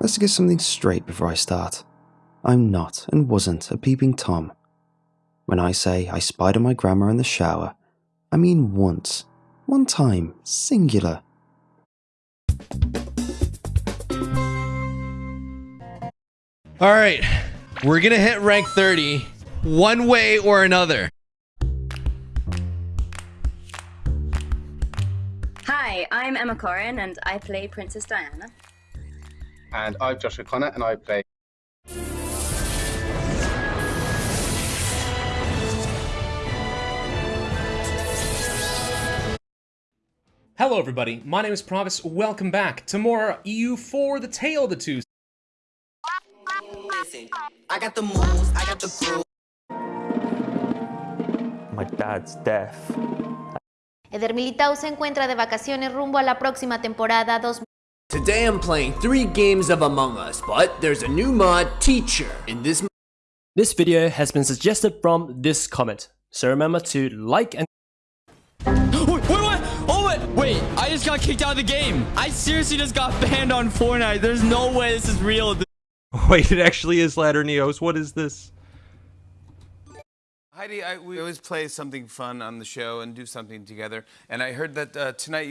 Let's get something straight before I start. I'm not and wasn't a peeping Tom. When I say I spied on my grandma in the shower, I mean once. One time, singular. All right, we're gonna hit rank 30 one way or another. Hi, I'm Emma Corrin and I play Princess Diana. And I'm Josh O'Connor, and I play. Hello everybody, my name is Provis, welcome back to more EU4 The Tale of the Two Listen, I got the moves, I got the crew. My dad's deaf. Eder Militao se encuentra de vacaciones rumbo a la próxima temporada 2. Today I'm playing three games of Among Us, but there's a new mod, Teacher. In this This video has been suggested from this comment, so remember to like and Wait, wait, what? Oh, wait, wait, I just got kicked out of the game. I seriously just got banned on Fortnite. There's no way this is real. Wait, it actually is Ladder Neos. What is this? Heidi, I, we always play something fun on the show and do something together. And I heard that uh, tonight